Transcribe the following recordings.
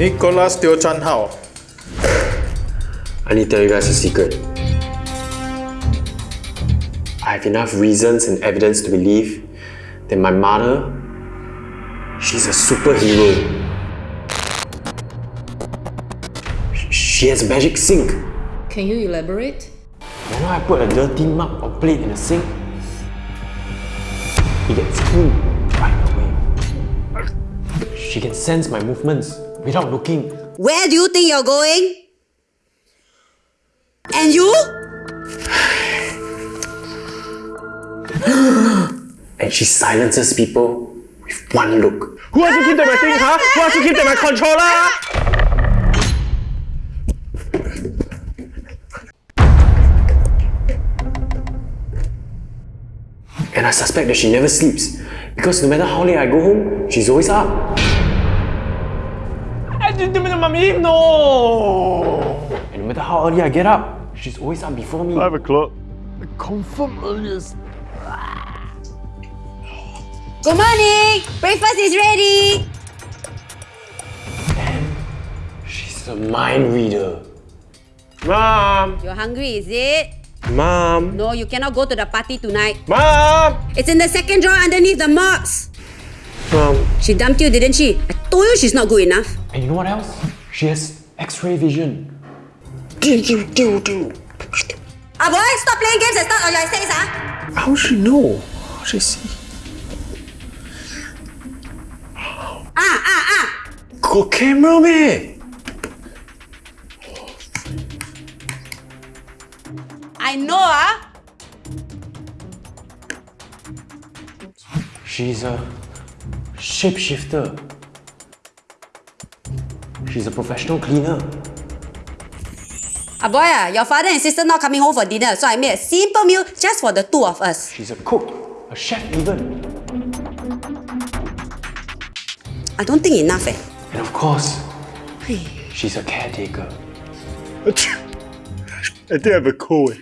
Nicholas Teo Chan Hao. I need to tell you guys a secret. I have enough reasons and evidence to believe that my mother, she's a superhero. She has a magic sink. Can you elaborate? Whenever I put a dirty mug or plate in the sink, it gets clean right away. She can sense my movements without looking. Where do you think you're going? And you? And she silences people with one look. Who asked you keep my thing, huh? Who asked you keep my controller? And I suspect that she never sleeps because no matter how late I go home, she's always up. No. And no matter how early I get up, she's always up before me. Five o'clock. Confirm earliest. Good morning! Breakfast is ready! She's a mind reader. Mom. You're hungry, is it? Mom. No, you cannot go to the party tonight. Mom. It's in the second drawer underneath the mops. Mom. She dumped you, didn't she? I told you she's not good enough. And you know what else? She has X-ray vision. Do, do, do, do. Ah boy, stop playing games and start on your essays, ah! How she know? How she see? Ah, ah, ah! Got camera, man. I know, ah! She's a shapeshifter. She's a professional cleaner. Ah boy, ah, your father and sister not coming home for dinner, so I made a simple meal just for the two of us. She's a cook, a chef even. I don't think enough, eh? And of course, she's a caretaker. I think I have a cold.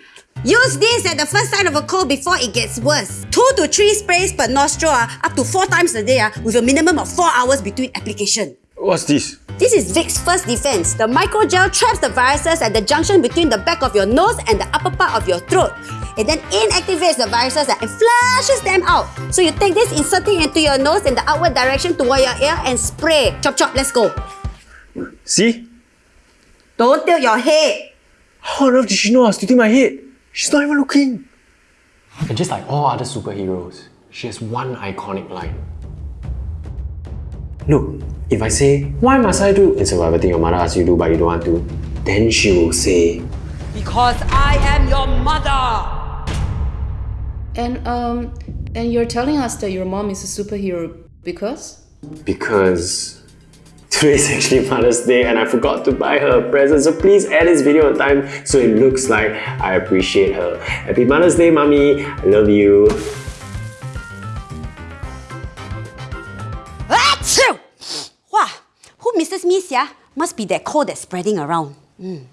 Use this at the first sign of a cold before it gets worse. Two to three sprays per nostril, ah, up to four times a day, ah, with a minimum of four hours between application. What's this? This is Vicks First Defense. The microgel traps the viruses at the junction between the back of your nose and the upper part of your throat. It then inactivates the viruses and flushes them out. So you take this, inserting into your nose in the outward direction toward your ear and spray. Chop chop, let's go. See? Don't tilt your head. How on earth did she know I was tilting my head? She's not even looking. And just like all other superheroes, she has one iconic line. Look, if I say, why must I do? It's whatever thing your mother asks you to do but you don't want to. Then she will say, Because I am your mother. And um, and you're telling us that your mom is a superhero because? because today is actually Mother's Day and I forgot to buy her a present. So please add this video on time so it looks like I appreciate her. Happy Mother's Day, Mommy. I love you. Misses me, sia? Must be that cold that's spreading around. Mm.